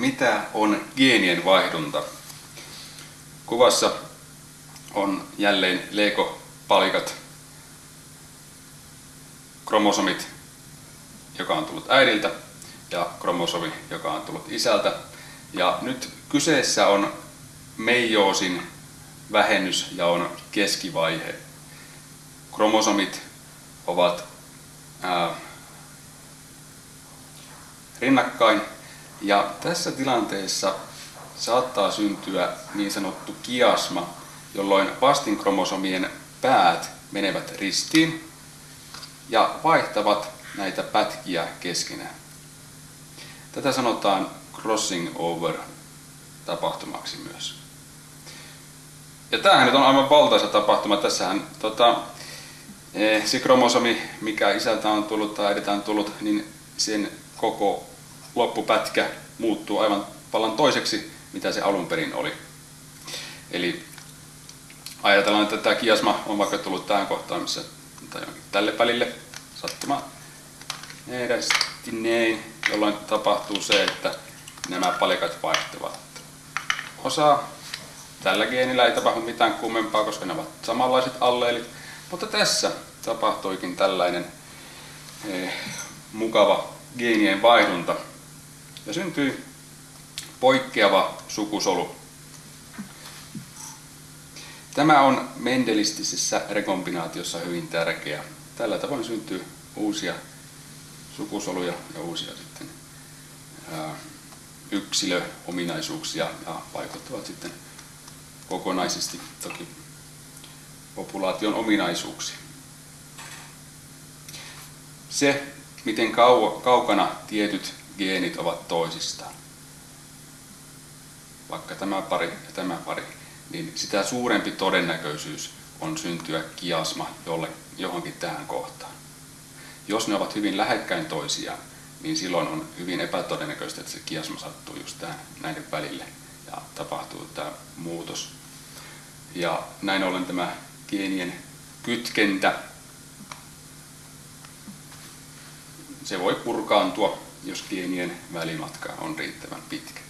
Mitä on geenien vaihdunta? Kuvassa on jälleen Lego-palikat, kromosomit, joka on tullut äidiltä, ja kromosomi, joka on tullut isältä. Ja nyt kyseessä on meijoosin vähennys ja on keskivaihe. Kromosomit ovat ää, rinnakkain ja tässä tilanteessa saattaa syntyä niin sanottu kiasma, jolloin vastinkromosomien päät menevät ristiin ja vaihtavat näitä pätkiä keskenään. Tätä sanotaan crossing over tapahtumaksi myös. Ja tämähän nyt on aivan valtaisa tapahtuma. Tässähän tota, eh, se kromosomi, mikä isältä on tullut tai äidiltä on tullut, niin sen koko loppupätkä muuttuu aivan vallan toiseksi, mitä se alun perin oli. Eli ajatellaan, että tämä kiasma on vaikka tullut tähän kohtaan, missä, tai tälle välille sattuma edes näin, jolloin tapahtuu se, että nämä palikat vaihtuvat. Osa tällä geenillä ei tapahdu mitään kummempaa, koska ne ovat samanlaiset alleelit, mutta tässä tapahtuikin tällainen eh, mukava geenien vaihdunta ja syntyy poikkeava sukusolu. Tämä on mendelistisessä rekombinaatiossa hyvin tärkeä. Tällä tavoin syntyy uusia sukusoluja ja uusia sitten yksilöominaisuuksia ja vaikuttavat sitten kokonaisesti toki populaation ominaisuuksiin. Se, miten kaukana tietyt geenit ovat toisistaan, vaikka tämä pari ja tämä pari, niin sitä suurempi todennäköisyys on syntyä kiasma jolle, johonkin tähän kohtaan. Jos ne ovat hyvin lähekkäin toisiaan, niin silloin on hyvin epätodennäköistä, että se kiasma sattuu just tähän, näiden välille ja tapahtuu tämä muutos. Ja näin ollen tämä geenien kytkentä, se voi purkaantua, jos geenien välimatka on riittävän pitkä.